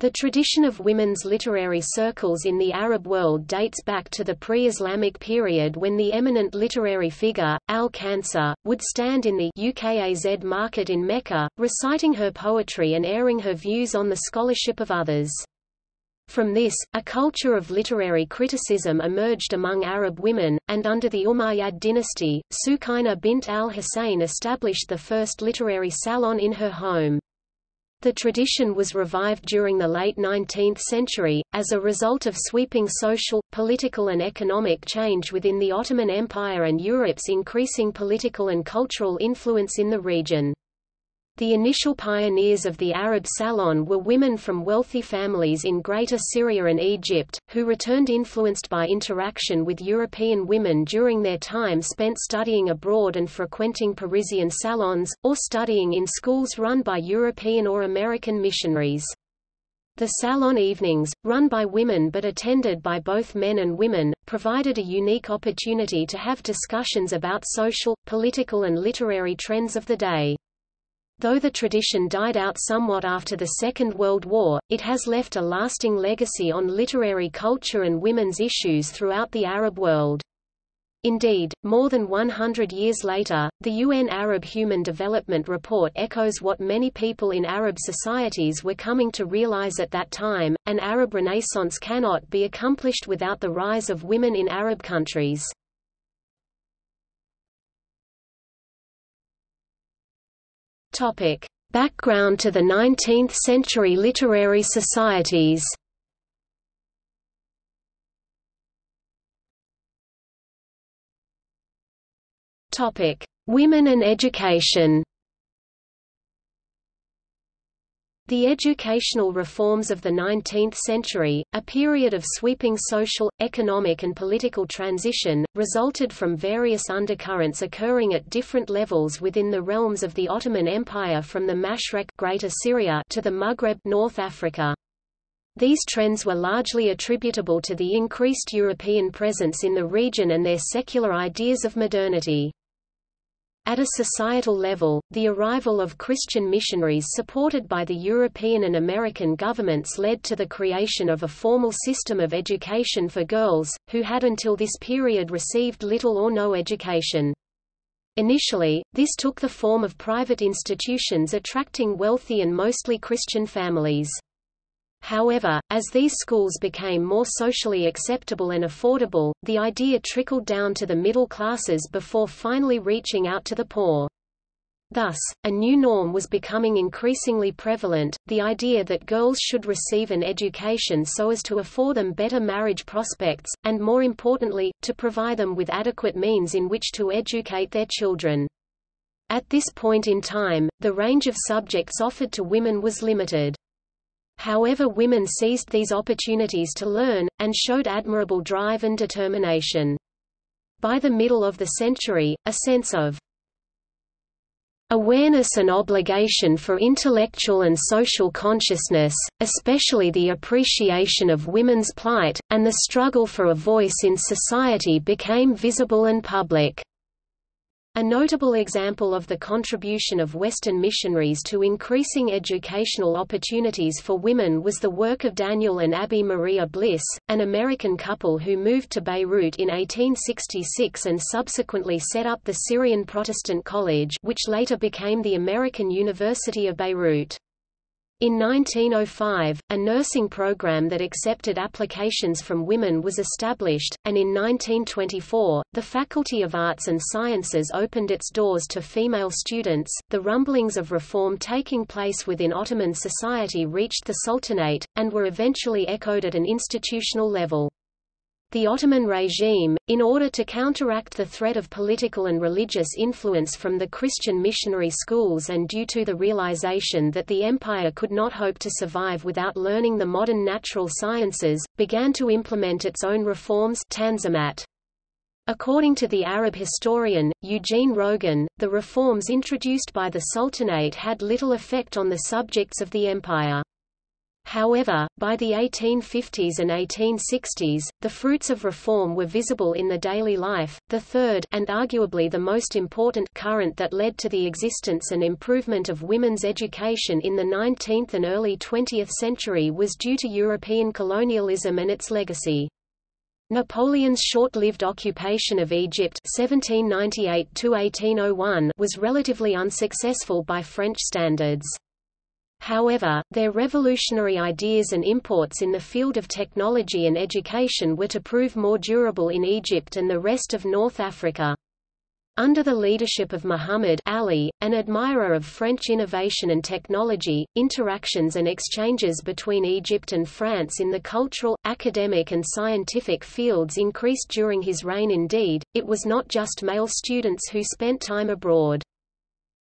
The tradition of women's literary circles in the Arab world dates back to the pre-Islamic period when the eminent literary figure, al-Khansa, would stand in the UKAZ market in Mecca, reciting her poetry and airing her views on the scholarship of others. From this, a culture of literary criticism emerged among Arab women, and under the Umayyad dynasty, Sukaina bint al-Hussein established the first literary salon in her home. The tradition was revived during the late 19th century, as a result of sweeping social, political and economic change within the Ottoman Empire and Europe's increasing political and cultural influence in the region. The initial pioneers of the Arab Salon were women from wealthy families in Greater Syria and Egypt, who returned influenced by interaction with European women during their time spent studying abroad and frequenting Parisian salons, or studying in schools run by European or American missionaries. The salon evenings, run by women but attended by both men and women, provided a unique opportunity to have discussions about social, political and literary trends of the day. Though the tradition died out somewhat after the Second World War, it has left a lasting legacy on literary culture and women's issues throughout the Arab world. Indeed, more than 100 years later, the UN Arab Human Development Report echoes what many people in Arab societies were coming to realize at that time, an Arab Renaissance cannot be accomplished without the rise of women in Arab countries. Topic: Background to the 19th-century literary societies. Topic: Women and education. The educational reforms of the 19th century, a period of sweeping social, economic and political transition, resulted from various undercurrents occurring at different levels within the realms of the Ottoman Empire from the Mashrek Greater Syria to the Maghreb North Africa. These trends were largely attributable to the increased European presence in the region and their secular ideas of modernity. At a societal level, the arrival of Christian missionaries supported by the European and American governments led to the creation of a formal system of education for girls, who had until this period received little or no education. Initially, this took the form of private institutions attracting wealthy and mostly Christian families. However, as these schools became more socially acceptable and affordable, the idea trickled down to the middle classes before finally reaching out to the poor. Thus, a new norm was becoming increasingly prevalent, the idea that girls should receive an education so as to afford them better marriage prospects, and more importantly, to provide them with adequate means in which to educate their children. At this point in time, the range of subjects offered to women was limited. However women seized these opportunities to learn, and showed admirable drive and determination. By the middle of the century, a sense of awareness and obligation for intellectual and social consciousness, especially the appreciation of women's plight, and the struggle for a voice in society became visible and public. A notable example of the contribution of Western missionaries to increasing educational opportunities for women was the work of Daniel and Abby Maria Bliss, an American couple who moved to Beirut in 1866 and subsequently set up the Syrian Protestant College which later became the American University of Beirut. In 1905, a nursing program that accepted applications from women was established, and in 1924, the Faculty of Arts and Sciences opened its doors to female students. The rumblings of reform taking place within Ottoman society reached the Sultanate, and were eventually echoed at an institutional level. The Ottoman regime, in order to counteract the threat of political and religious influence from the Christian missionary schools and due to the realization that the empire could not hope to survive without learning the modern natural sciences, began to implement its own reforms Tanzimat. According to the Arab historian, Eugene Rogan, the reforms introduced by the Sultanate had little effect on the subjects of the empire. However, by the 1850s and 1860s, the fruits of reform were visible in the daily life. The third, and arguably the most important, current that led to the existence and improvement of women's education in the 19th and early 20th century was due to European colonialism and its legacy. Napoleon's short-lived occupation of Egypt 1798 was relatively unsuccessful by French standards. However, their revolutionary ideas and imports in the field of technology and education were to prove more durable in Egypt and the rest of North Africa. Under the leadership of Muhammad Ali, an admirer of French innovation and technology, interactions and exchanges between Egypt and France in the cultural, academic and scientific fields increased during his reign indeed, it was not just male students who spent time abroad.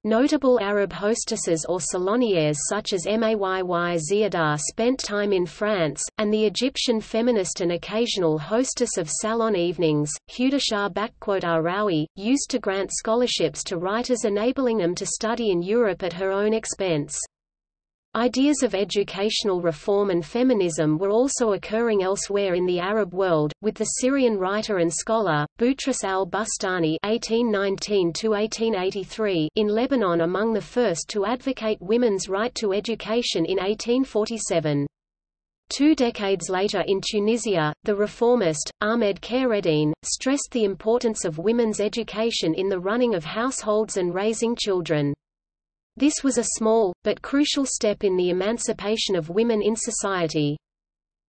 Notable Arab hostesses or salonières such as Mayy Ziada spent time in France, and the Egyptian feminist and occasional hostess of salon evenings, Huda Shaarawi, used to grant scholarships to writers enabling them to study in Europe at her own expense. Ideas of educational reform and feminism were also occurring elsewhere in the Arab world, with the Syrian writer and scholar, Boutros al-Bustani in Lebanon among the first to advocate women's right to education in 1847. Two decades later in Tunisia, the reformist, Ahmed Khaireddine, stressed the importance of women's education in the running of households and raising children. This was a small, but crucial step in the emancipation of women in society.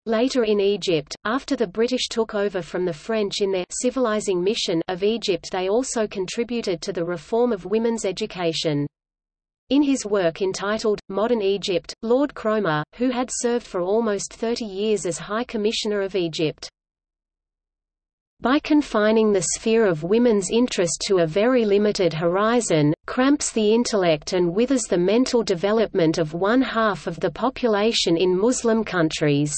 Later in Egypt, after the British took over from the French in their civilizing mission of Egypt they also contributed to the reform of women's education. In his work entitled, Modern Egypt, Lord Cromer, who had served for almost 30 years as High Commissioner of Egypt, by confining the sphere of women's interest to a very limited horizon, cramps the intellect and withers the mental development of one half of the population in Muslim countries.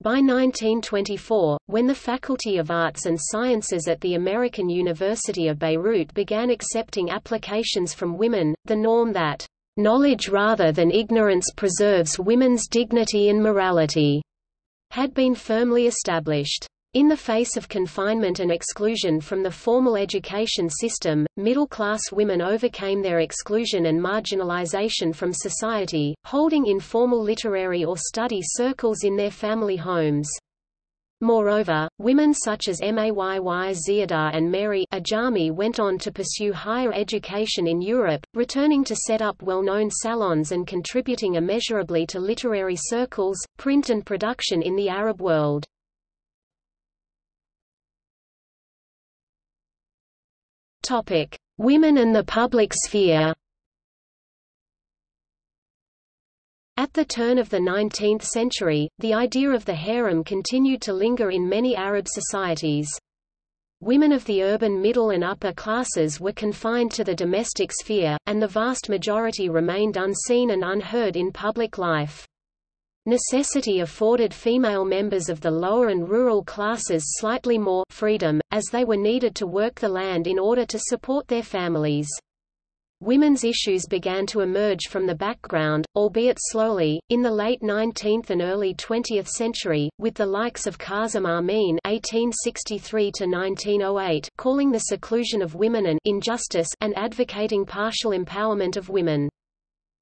By 1924, when the Faculty of Arts and Sciences at the American University of Beirut began accepting applications from women, the norm that, "...knowledge rather than ignorance preserves women's dignity and morality," had been firmly established. In the face of confinement and exclusion from the formal education system, middle-class women overcame their exclusion and marginalization from society, holding informal literary or study circles in their family homes. Moreover, women such as Mayy Ziada and Mary Ajami went on to pursue higher education in Europe, returning to set up well-known salons and contributing immeasurably to literary circles, print and production in the Arab world. Topic: Women and the public sphere. At the turn of the 19th century, the idea of the harem continued to linger in many Arab societies. Women of the urban middle and upper classes were confined to the domestic sphere, and the vast majority remained unseen and unheard in public life. Necessity afforded female members of the lower and rural classes slightly more freedom, as they were needed to work the land in order to support their families. Women's issues began to emerge from the background, albeit slowly, in the late 19th and early 20th century, with the likes of Kazem Amin (1863–1908) calling the seclusion of women an injustice and advocating partial empowerment of women.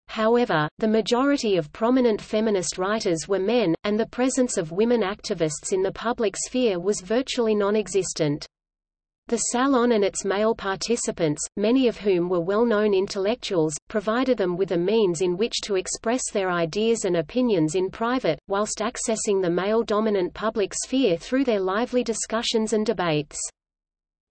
However, the majority of prominent feminist writers were men, and the presence of women activists in the public sphere was virtually non-existent. The salon and its male participants, many of whom were well-known intellectuals, provided them with a means in which to express their ideas and opinions in private, whilst accessing the male-dominant public sphere through their lively discussions and debates.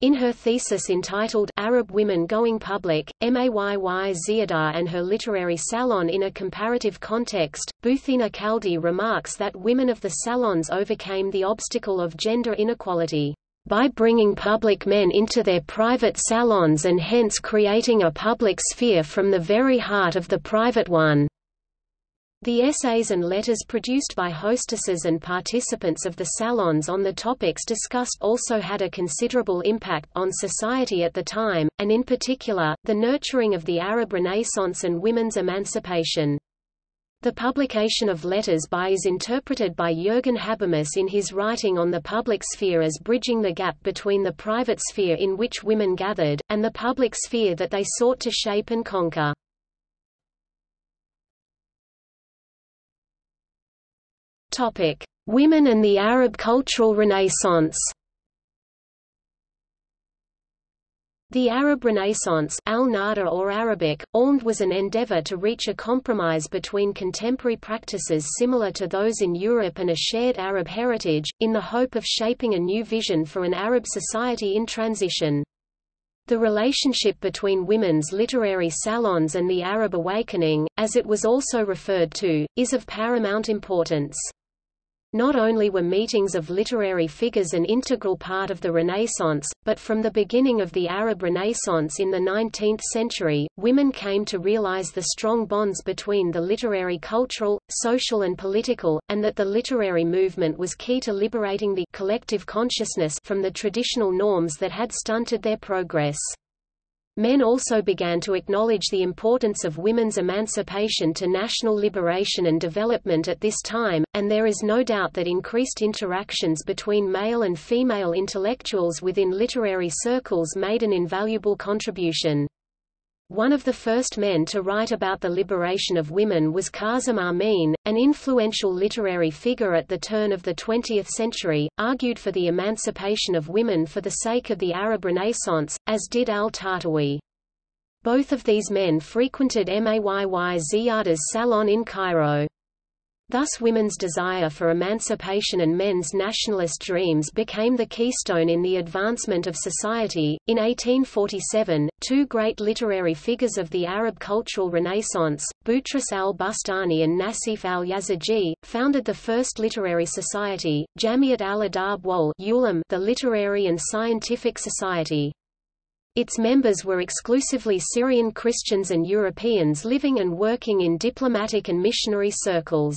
In her thesis entitled Arab Women Going Public, Mayy Ziada and Her Literary Salon in a Comparative Context, Buthina Khaldi remarks that women of the salons overcame the obstacle of gender inequality by bringing public men into their private salons and hence creating a public sphere from the very heart of the private one. The essays and letters produced by hostesses and participants of the salons on the topics discussed also had a considerable impact on society at the time, and in particular, the nurturing of the Arab Renaissance and women's emancipation. The publication of letters by is interpreted by Jürgen Habermas in his writing on the public sphere as bridging the gap between the private sphere in which women gathered, and the public sphere that they sought to shape and conquer. Women and the Arab cultural renaissance The Arab Renaissance al-Nahda or Arabic, Almd was an endeavor to reach a compromise between contemporary practices similar to those in Europe and a shared Arab heritage, in the hope of shaping a new vision for an Arab society in transition. The relationship between women's literary salons and the Arab awakening, as it was also referred to, is of paramount importance. Not only were meetings of literary figures an integral part of the Renaissance, but from the beginning of the Arab Renaissance in the 19th century, women came to realize the strong bonds between the literary cultural, social and political, and that the literary movement was key to liberating the collective consciousness from the traditional norms that had stunted their progress. Men also began to acknowledge the importance of women's emancipation to national liberation and development at this time, and there is no doubt that increased interactions between male and female intellectuals within literary circles made an invaluable contribution. One of the first men to write about the liberation of women was Kazim Amin, an influential literary figure at the turn of the 20th century, argued for the emancipation of women for the sake of the Arab Renaissance, as did al-Tahtawi. Both of these men frequented Mayy Ziyada's salon in Cairo. Thus women's desire for emancipation and men's nationalist dreams became the keystone in the advancement of society. In 1847, two great literary figures of the Arab cultural renaissance, Boutros al-Bustani and Nasif al-Yaziji, founded the first literary society, Jamiat al-Adab wal the Literary and Scientific Society. Its members were exclusively Syrian Christians and Europeans living and working in diplomatic and missionary circles.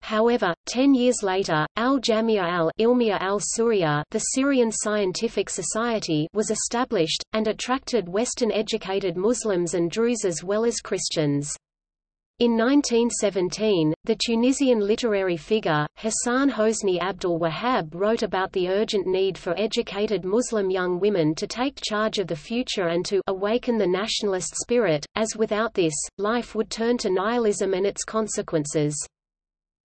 However, ten years later, Al-Jamia al-Ilmiya al-Surya the Syrian Scientific Society was established, and attracted Western-educated Muslims and Druze as well as Christians. In 1917, the Tunisian literary figure, Hassan Hosni Abdul Wahab wrote about the urgent need for educated Muslim young women to take charge of the future and to awaken the nationalist spirit, as without this, life would turn to nihilism and its consequences.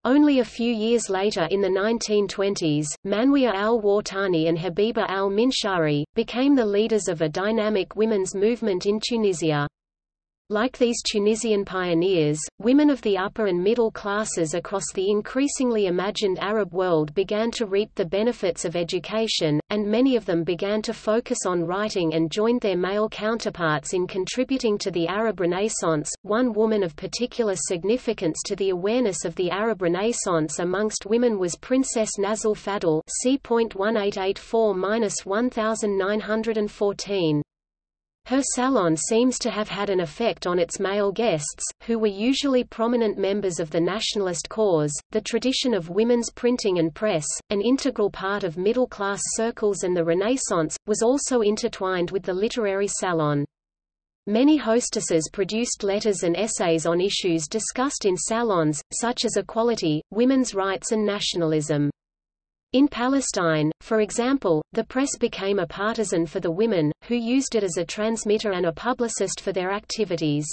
Only a few years later in the 1920s, Manwia al-Wartani and Habiba al-Minshari, became the leaders of a dynamic women's movement in Tunisia. Like these Tunisian pioneers, women of the upper and middle classes across the increasingly imagined Arab world began to reap the benefits of education, and many of them began to focus on writing and joined their male counterparts in contributing to the Arab Renaissance. One woman of particular significance to the awareness of the Arab Renaissance amongst women was Princess Nazli Fadl c.1884-1914. Her salon seems to have had an effect on its male guests, who were usually prominent members of the nationalist cause. The tradition of women's printing and press, an integral part of middle class circles and the Renaissance, was also intertwined with the literary salon. Many hostesses produced letters and essays on issues discussed in salons, such as equality, women's rights and nationalism. In Palestine, for example, the press became a partisan for the women, who used it as a transmitter and a publicist for their activities.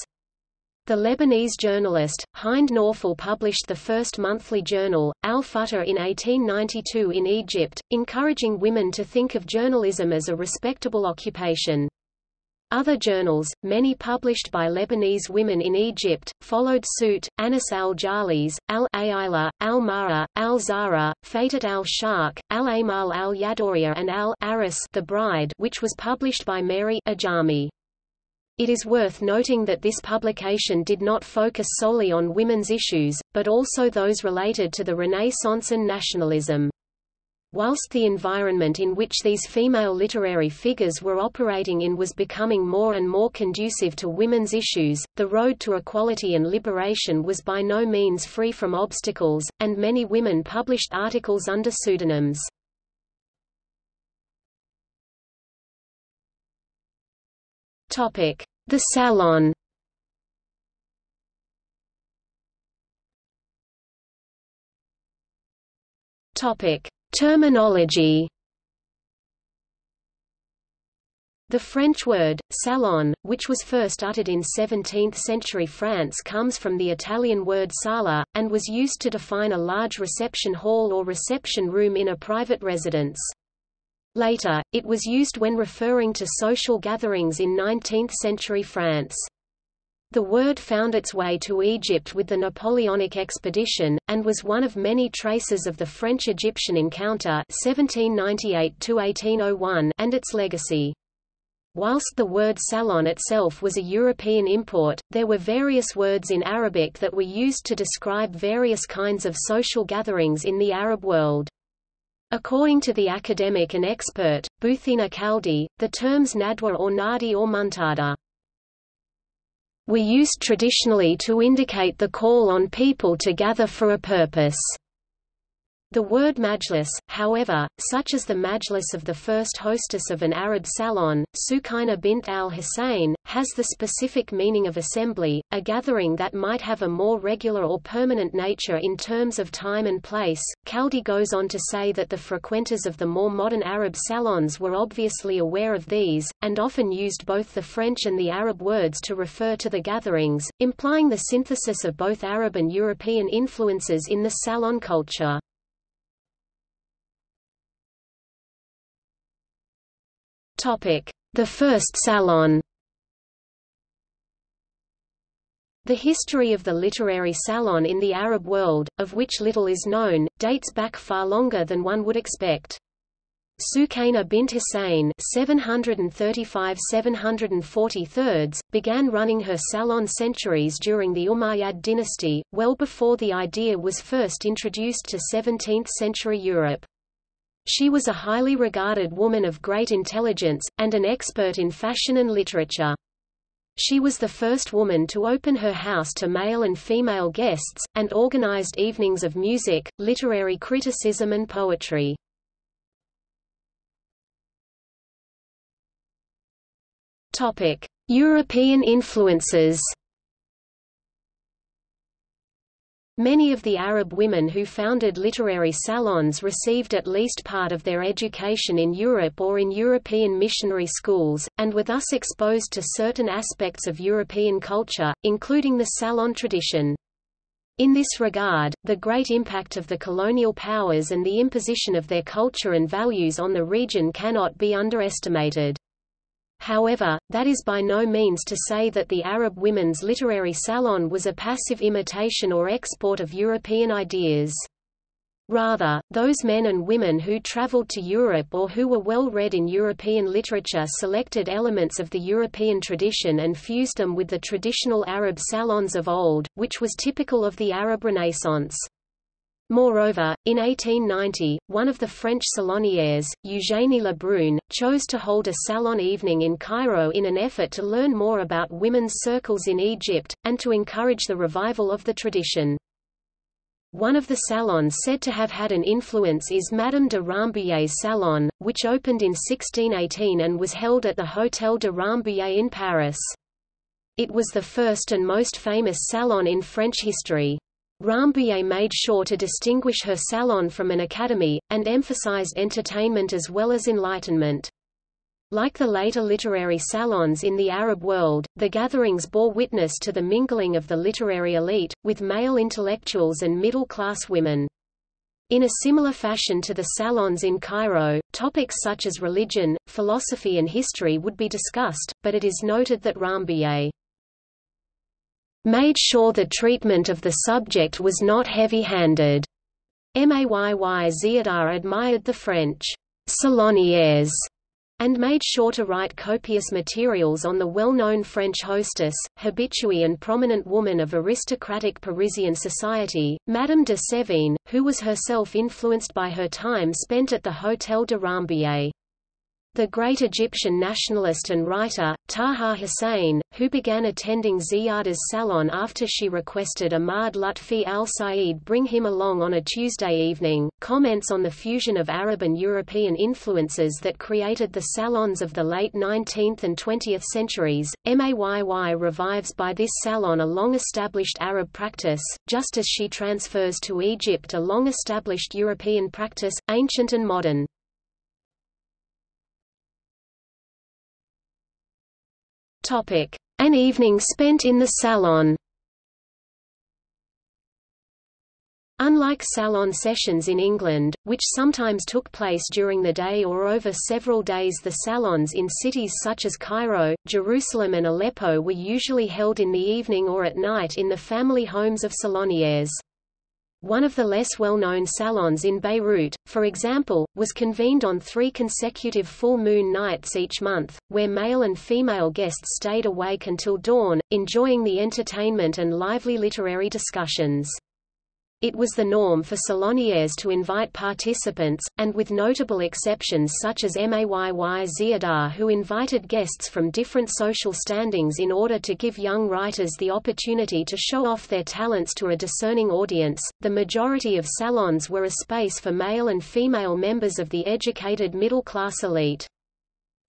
The Lebanese journalist, Hind Nawfal published the first monthly journal, Al-Futur in 1892 in Egypt, encouraging women to think of journalism as a respectable occupation. Other journals, many published by Lebanese women in Egypt, followed suit. Anis al-Jalis, al-Aila, al-Mara, al-Zara, Fatat al-Shark, al-Amal al-Yadoria and al-Aris the Bride which was published by Mary Ajami. It is worth noting that this publication did not focus solely on women's issues, but also those related to the Renaissance and nationalism. Whilst the environment in which these female literary figures were operating in was becoming more and more conducive to women's issues, the road to equality and liberation was by no means free from obstacles, and many women published articles under pseudonyms. The Salon Topic: Terminology. The French word, salon, which was first uttered in 17th-century France comes from the Italian word sala, and was used to define a large reception hall or reception room in a private residence. Later, it was used when referring to social gatherings in 19th-century France. The word found its way to Egypt with the Napoleonic expedition, and was one of many traces of the French-Egyptian encounter 1798 and its legacy. Whilst the word salon itself was a European import, there were various words in Arabic that were used to describe various kinds of social gatherings in the Arab world. According to the academic and expert, Buthina Khaldi, the terms nadwa or nadi or muntada were used traditionally to indicate the call on people to gather for a purpose. The word majlis, however, such as the majlis of the first hostess of an Arab salon, Sukaina bint al-Hussein, has the specific meaning of assembly, a gathering that might have a more regular or permanent nature in terms of time and place. Khaldi goes on to say that the frequenters of the more modern Arab salons were obviously aware of these, and often used both the French and the Arab words to refer to the gatherings, implying the synthesis of both Arab and European influences in the salon culture. The first salon The history of the literary salon in the Arab world, of which little is known, dates back far longer than one would expect. Sukaina bint Hussein 735–743, began running her salon centuries during the Umayyad dynasty, well before the idea was first introduced to 17th-century Europe. She was a highly regarded woman of great intelligence, and an expert in fashion and literature. She was the first woman to open her house to male and female guests, and organized evenings of music, literary criticism and poetry. European influences Many of the Arab women who founded literary salons received at least part of their education in Europe or in European missionary schools, and were thus exposed to certain aspects of European culture, including the salon tradition. In this regard, the great impact of the colonial powers and the imposition of their culture and values on the region cannot be underestimated. However, that is by no means to say that the Arab women's literary salon was a passive imitation or export of European ideas. Rather, those men and women who traveled to Europe or who were well read in European literature selected elements of the European tradition and fused them with the traditional Arab salons of old, which was typical of the Arab Renaissance. Moreover, in 1890, one of the French salonières, Eugénie Lebrun, chose to hold a salon evening in Cairo in an effort to learn more about women's circles in Egypt, and to encourage the revival of the tradition. One of the salons said to have had an influence is Madame de Rambouillet's salon, which opened in 1618 and was held at the Hôtel de Rambouillet in Paris. It was the first and most famous salon in French history. Rambouillet made sure to distinguish her salon from an academy, and emphasized entertainment as well as enlightenment. Like the later literary salons in the Arab world, the gatherings bore witness to the mingling of the literary elite, with male intellectuals and middle-class women. In a similar fashion to the salons in Cairo, topics such as religion, philosophy and history would be discussed, but it is noted that Rambouillet made sure the treatment of the subject was not heavy-handed. Mayy Ziyada admired the French salonières and made sure to write copious materials on the well-known French hostess, habituée and prominent woman of aristocratic Parisian society, Madame de Sévigné, who was herself influenced by her time spent at the Hôtel de Rambouillet. The great Egyptian nationalist and writer, Taha Hussein, who began attending Ziyada's salon after she requested Ahmad Lutfi al-Said bring him along on a Tuesday evening, comments on the fusion of Arab and European influences that created the salons of the late 19th and 20th centuries. Mayy revives by this salon a long-established Arab practice, just as she transfers to Egypt a long-established European practice, ancient and modern. An evening spent in the salon Unlike salon sessions in England, which sometimes took place during the day or over several days the salons in cities such as Cairo, Jerusalem and Aleppo were usually held in the evening or at night in the family homes of saloniers. One of the less well-known salons in Beirut, for example, was convened on three consecutive full moon nights each month, where male and female guests stayed awake until dawn, enjoying the entertainment and lively literary discussions. It was the norm for saloniers to invite participants, and with notable exceptions such as Mayy Ziyada who invited guests from different social standings in order to give young writers the opportunity to show off their talents to a discerning audience. The majority of salons were a space for male and female members of the educated middle-class elite.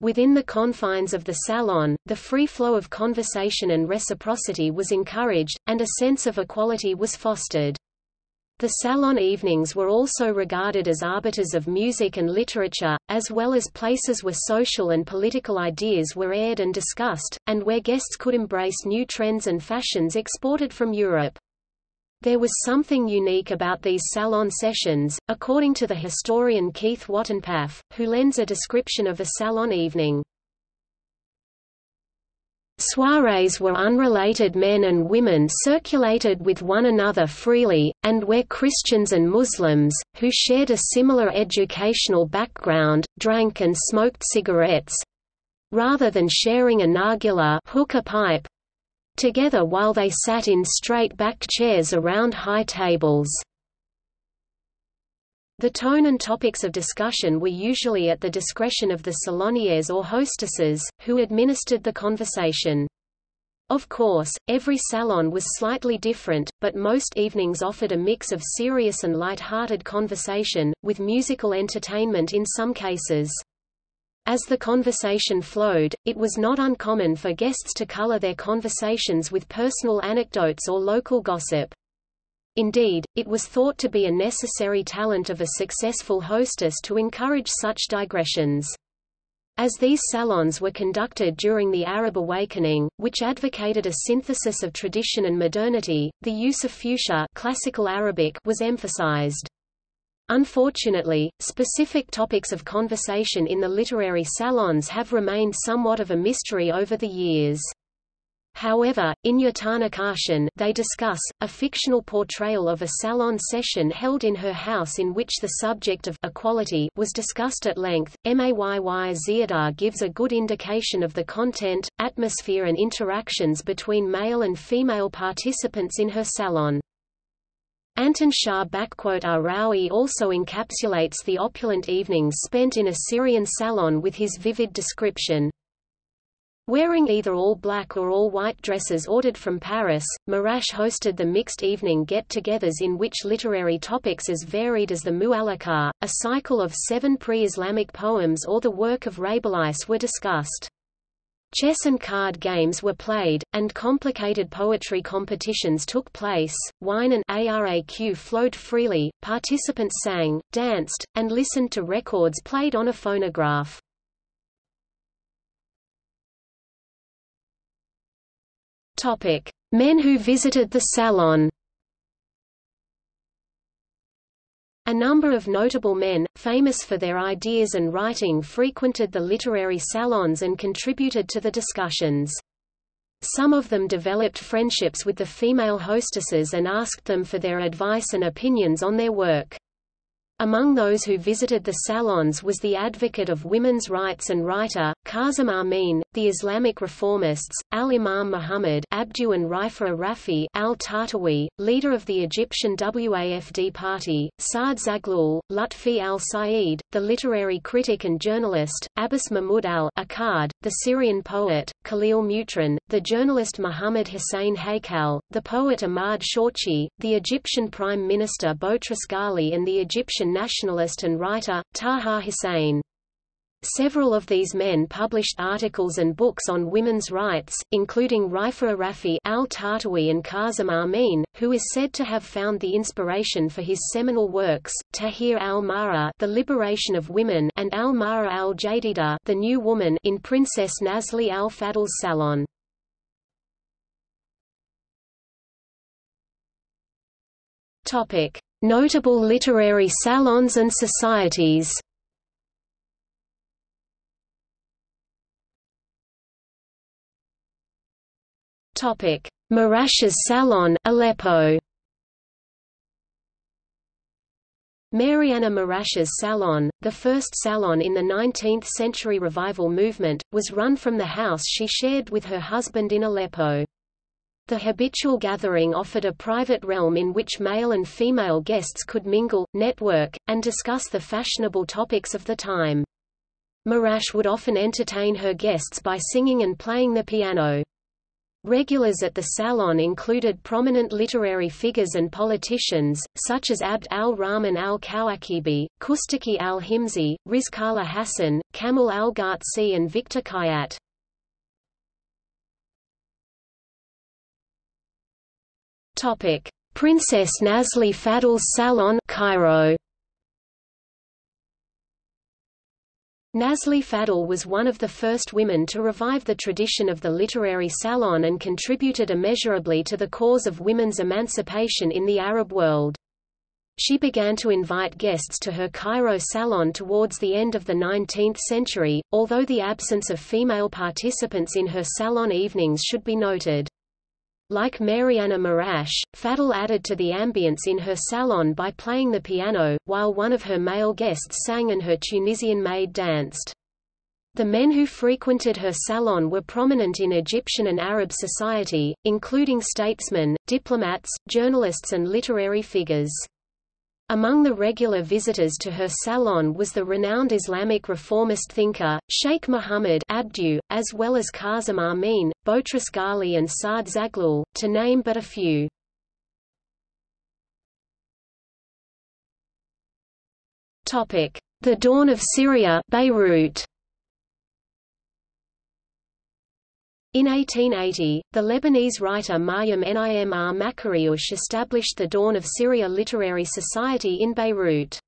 Within the confines of the salon, the free flow of conversation and reciprocity was encouraged, and a sense of equality was fostered. The salon evenings were also regarded as arbiters of music and literature, as well as places where social and political ideas were aired and discussed, and where guests could embrace new trends and fashions exported from Europe. There was something unique about these salon sessions, according to the historian Keith Watenpaugh, who lends a description of a salon evening. Soirees where unrelated men and women circulated with one another freely, and where Christians and Muslims, who shared a similar educational background, drank and smoked cigarettes—rather than sharing a nargileh hookah pipe, together while they sat in straight-backed chairs around high tables. The tone and topics of discussion were usually at the discretion of the saloniers or hostesses, who administered the conversation. Of course, every salon was slightly different, but most evenings offered a mix of serious and light-hearted conversation, with musical entertainment in some cases. As the conversation flowed, it was not uncommon for guests to color their conversations with personal anecdotes or local gossip. Indeed, it was thought to be a necessary talent of a successful hostess to encourage such digressions. As these salons were conducted during the Arab awakening, which advocated a synthesis of tradition and modernity, the use of fusha classical Arabic was emphasized. Unfortunately, specific topics of conversation in the literary salons have remained somewhat of a mystery over the years. However, in Yatana they discuss, a fictional portrayal of a salon session held in her house in which the subject of equality was discussed at length. Mayy Ziyada gives a good indication of the content, atmosphere and interactions between male and female participants in her salon. Anton Shah Arawi also encapsulates the opulent evenings spent in a Syrian salon with his vivid description, Wearing either all black or all white dresses ordered from Paris, Marash hosted the mixed evening get-togethers in which literary topics as varied as the Mu'allaqah, a cycle of seven pre-Islamic poems or the work of Rabelais were discussed. Chess and card games were played, and complicated poetry competitions took place. Wine and ARAQ flowed freely, participants sang, danced, and listened to records played on a phonograph. Topic: Men who visited the salon. A number of notable men, famous for their ideas and writing frequented the literary salons and contributed to the discussions. Some of them developed friendships with the female hostesses and asked them for their advice and opinions on their work. Among those who visited the salons was the advocate of women's rights and writer, Kazim Amin, the Islamic reformists, Al-Imam Muhammad Abdu and Rifa Rafi al-Tahtawi, leader of the Egyptian WAFD party, Saad Zaghloul, Lutfi al-Said, the literary critic and journalist, Abbas Mahmud al-Akkad, the Syrian poet, Khalil Mutran, the journalist Muhammad Hussein Haykal, the poet Ahmad Shawqi, the Egyptian Prime Minister Boutros Ghali and the Egyptian nationalist and writer, Taha Hussein. Several of these men published articles and books on women's rights, including Rifa Rafi al-Tahtawi and Kazim Amin, who is said to have found the inspiration for his seminal works, Tahrir al-Mara The Liberation of Women and al-Mara al-Jadida The New Woman in Princess Nazli al-Fadl's salon. Notable literary salons and societies Topic: Marash's Salon, Aleppo. Mariana Marash's Salon, the first salon in the 19th-century revival movement, was run from the house she shared with her husband in Aleppo. The habitual gathering offered a private realm in which male and female guests could mingle, network, and discuss the fashionable topics of the time. Marash would often entertain her guests by singing and playing the piano. Regulars at the salon included prominent literary figures and politicians, such as Abd al-Rahman al-Kawakibi, Kustaki al-Himsi, Rizqallah Hassan, Kamal al-Ghatsi and Victor Kayat. Princess Nazli Fadl's Salon Cairo. Nazli Fadl was one of the first women to revive the tradition of the literary salon and contributed immeasurably to the cause of women's emancipation in the Arab world. She began to invite guests to her Cairo salon towards the end of the 19th century, although the absence of female participants in her salon evenings should be noted. Like Mariana Marash, Fadl added to the ambience in her salon by playing the piano, while one of her male guests sang and her Tunisian maid danced. The men who frequented her salon were prominent in Egyptian and Arab society, including statesmen, diplomats, journalists and literary figures. Among the regular visitors to her salon was the renowned Islamic reformist thinker, Sheikh Muhammad Abdu, as well as Kazim Amin, Boutros Ghali and Saad Zaghloul, to name but a few. The Dawn of Syria Beirut. In 1880, the Lebanese writer Maryam Nimr Makarioush established the Dawn of Syria Literary Society in Beirut.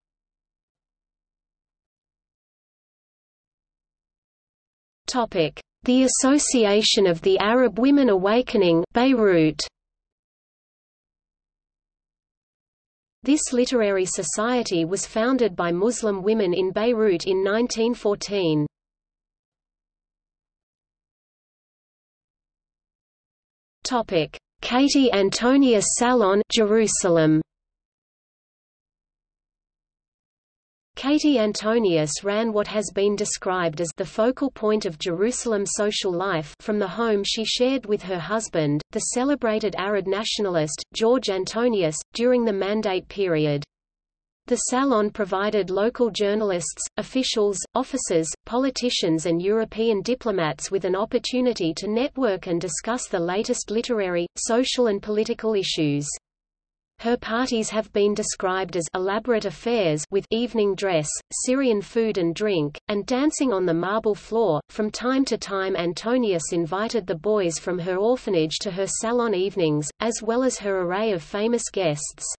The Association of the Arab Women Awakening Beirut. This literary society was founded by Muslim women in Beirut in 1914. Topic: Katie Antonius Salon, Jerusalem. Katie Antonius ran what has been described as the focal point of Jerusalem social life from the home she shared with her husband, the celebrated Arab nationalist, George Antonius, during the Mandate period. The Salon provided local journalists, officials, officers, politicians and European diplomats with an opportunity to network and discuss the latest literary, social and political issues. Her parties have been described as elaborate affairs with evening dress, Syrian food and drink, and dancing on the marble floor. From time to time Antonius invited the boys from her orphanage to her salon evenings, as well as her array of famous guests.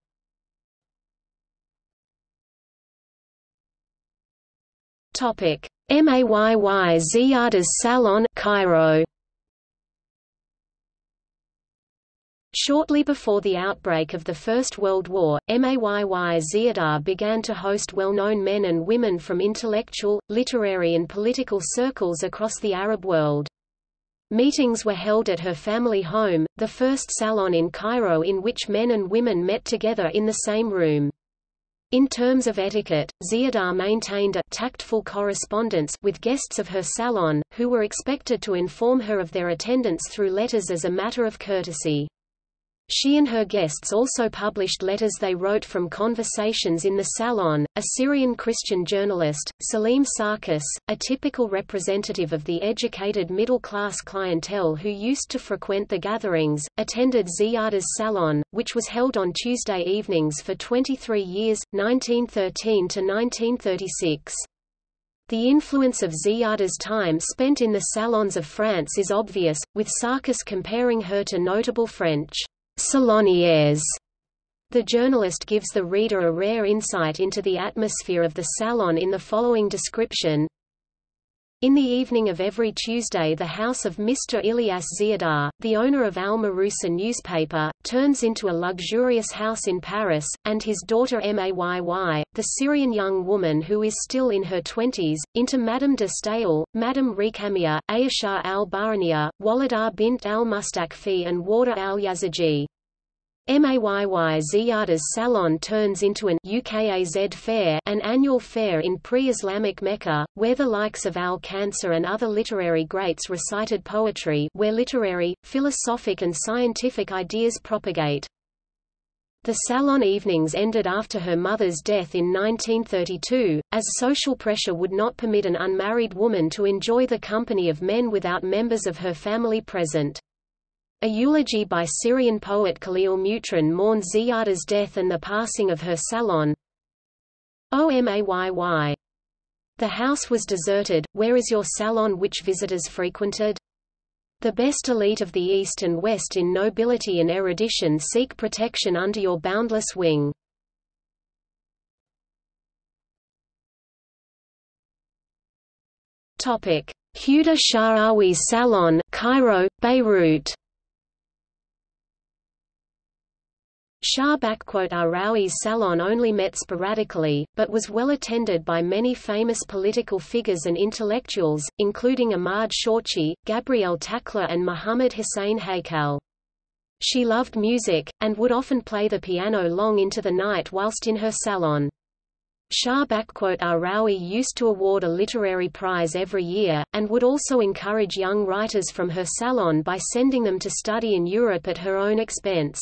Topic: Mayy Ziyada's Salon, Cairo. Shortly before the outbreak of the First World War, Mayy Ziyada began to host well-known men and women from intellectual, literary and political circles across the Arab world. Meetings were held at her family home, the first salon in Cairo in which men and women met together in the same room. In terms of etiquette, Ziyada maintained a tactful correspondence with guests of her salon, who were expected to inform her of their attendance through letters as a matter of courtesy. She and her guests also published letters they wrote from conversations in the salon. A Syrian Christian journalist, Salim Sarkis, a typical representative of the educated middle-class clientele who used to frequent the gatherings, attended Ziada's salon, which was held on Tuesday evenings for 23 years, 1913 to 1936. The influence of Ziada's time spent in the salons of France is obvious, with Sarkis comparing her to notable French salonières. The journalist gives the reader a rare insight into the atmosphere of the salon in the following description. In the evening of every Tuesday the house of Mr. Ilyas Ziyada, the owner of Al Mahrousa newspaper, turns into a luxurious house in Paris, and his daughter Mayy, the Syrian young woman who is still in her twenties, into Madame de Stael, Madame Récamier, Ayesha al-Baraniya, Wallada bint al-Mustakfi and Warda al-Yaziji. Mayy Ziyada's Salon turns into an UKAZ fair an annual fair in pre-Islamic Mecca, where the likes of al-Khansa and other literary greats recited poetry where literary, philosophic and scientific ideas propagate. The salon evenings ended after her mother's death in 1932, as social pressure would not permit an unmarried woman to enjoy the company of men without members of her family present. A eulogy by Syrian poet Khalil Mutran mourned Ziyada's death and the passing of her salon. OMAYY. The house was deserted, where is your salon which visitors frequented? The best elite of the East and West in nobility and erudition seek protection under your boundless wing. Huda Sha'rawi Salon, Cairo, Beirut Shaarawi's salon only met sporadically, but was well attended by many famous political figures and intellectuals, including Ahmad Shawqi, Gabriel Takla and Muhammad Hussein Haykal. She loved music, and would often play the piano long into the night whilst in her salon. Shah Arawi used to award a literary prize every year, and would also encourage young writers from her salon by sending them to study in Europe at her own expense.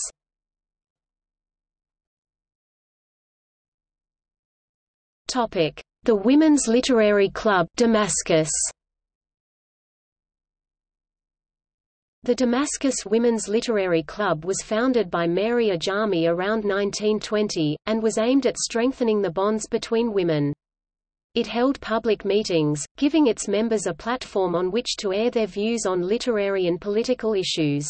Topic: The Women's Literary Club Damascus. The Damascus Women's Literary Club was founded by Mary Ajami around 1920, and was aimed at strengthening the bonds between women. It held public meetings, giving its members a platform on which to air their views on literary and political issues.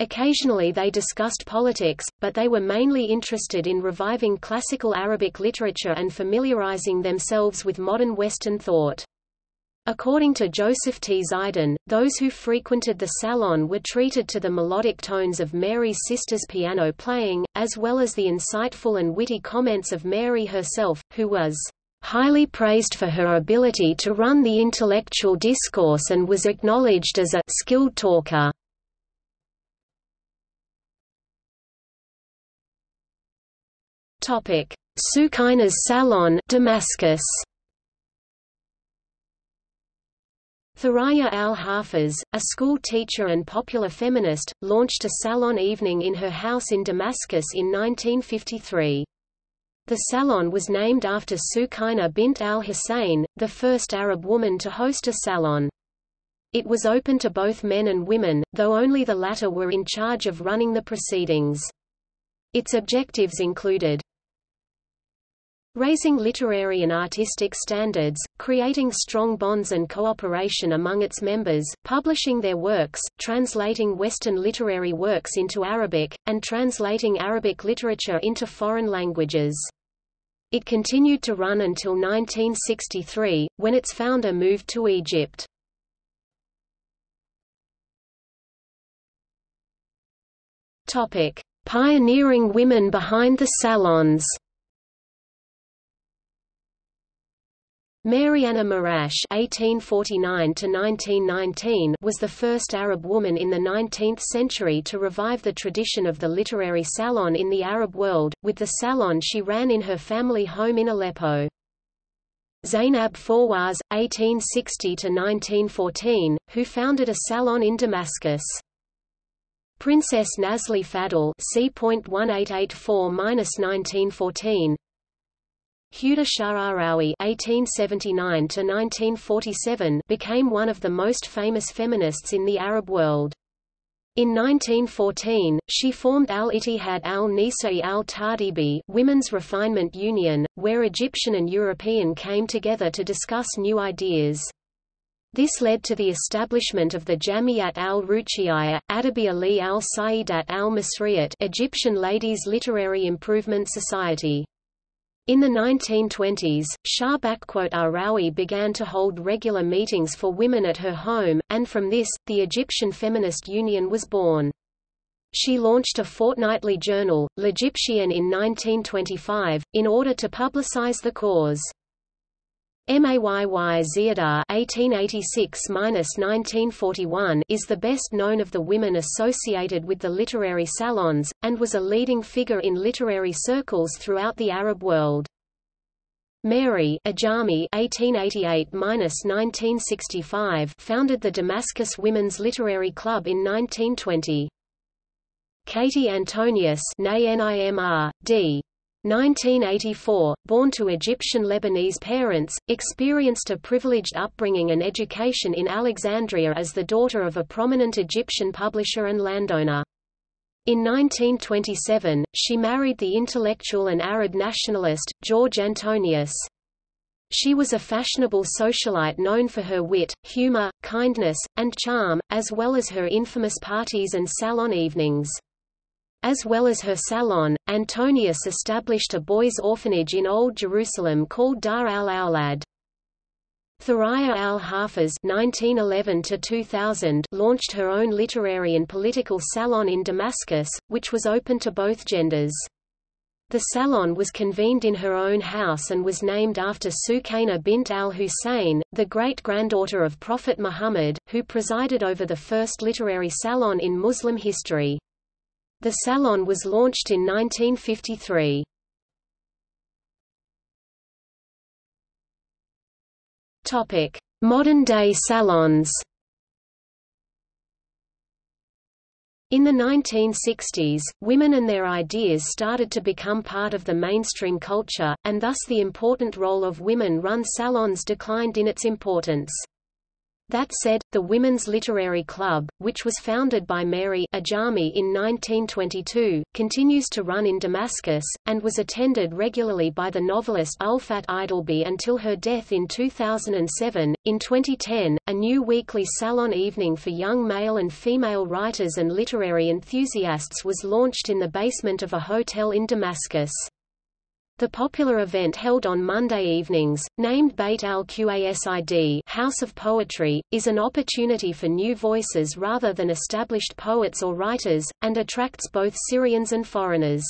Occasionally they discussed politics, but they were mainly interested in reviving classical Arabic literature and familiarizing themselves with modern Western thought. According to Joseph T. Zeidan, those who frequented the salon were treated to the melodic tones of Mary's sister's piano playing, as well as the insightful and witty comments of Mary herself, who was highly praised for her ability to run the intellectual discourse and was acknowledged as a skilled talker. Topic: Sukaina's Salon, Damascus. Thuraya al-Hafiz, a school teacher and popular feminist, launched a salon evening in her house in Damascus in 1953. The salon was named after Sukaina bint al-Hussein, the first Arab woman to host a salon. It was open to both men and women, though only the latter were in charge of running the proceedings. Its objectives included Raising literary and artistic standards, creating strong bonds and cooperation among its members, publishing their works, translating Western literary works into Arabic, and translating Arabic literature into foreign languages. It continued to run until 1963, when its founder moved to Egypt. Pioneering women behind the salons Mariana Marrash (1849–1919) was the first Arab woman in the 19th century to revive the tradition of the literary salon in the Arab world. With the salon, she ran in her family home in Aleppo. Zainab Fawaz (1860–1914), who founded a salon in Damascus. Princess Nazli Fadl (c.1884–1914). Huda Sha'arawi (1879–1947) became one of the most famous feminists in the Arab world. In 1914, she formed Al-Ittihad al-Nisa'i al-Tahdhibi Women's Refinement Union, where Egyptian and European came together to discuss new ideas. This led to the establishment of the Jamiat al-Ruchiyya, Adabi Ali al-Sayyidat al-Masriyat Egyptian Ladies Literary Improvement Society. In the 1920s, Shaarawi began to hold regular meetings for women at her home, and from this, the Egyptian Feminist Union was born. She launched a fortnightly journal, L'Egyptienne in 1925, in order to publicize the cause. Mayy Ziyada (1886–1941) is the best known of the women associated with the literary salons, and was a leading figure in literary circles throughout the Arab world. Mary Ajami (1888–1965) founded the Damascus Women's Literary Club in 1920. Katy Antonius D. 1984, born to Egyptian Lebanese parents, experienced a privileged upbringing and education in Alexandria as the daughter of a prominent Egyptian publisher and landowner. In 1927, she married the intellectual and Arab nationalist, George Antonius. She was a fashionable socialite known for her wit, humor, kindness, and charm, as well as her infamous parties and salon evenings. As well as her salon, Antonius established a boys' orphanage in Old Jerusalem called Dar al-Awlad. Thuraya al-Hafiz launched her own literary and political salon in Damascus, which was open to both genders. The salon was convened in her own house and was named after Sukaina bint al-Hussein, the great-granddaughter of Prophet Muhammad, who presided over the first literary salon in Muslim history. The Salon was launched in 1953. Topic: Modern-day salons. In the 1960s, women and their ideas started to become part of the mainstream culture, and thus the important role of women-run salons declined in its importance. That said, the Women's Literary Club, which was founded by Mary Ajami in 1922, continues to run in Damascus, and was attended regularly by the novelist Ulfat Idilbi until her death in 2007. In 2010, a new weekly salon evening for young male and female writers and literary enthusiasts was launched in the basement of a hotel in Damascus. The popular event held on Monday evenings, named Beit al-Qasid House of Poetry, is an opportunity for new voices rather than established poets or writers, and attracts both Syrians and foreigners.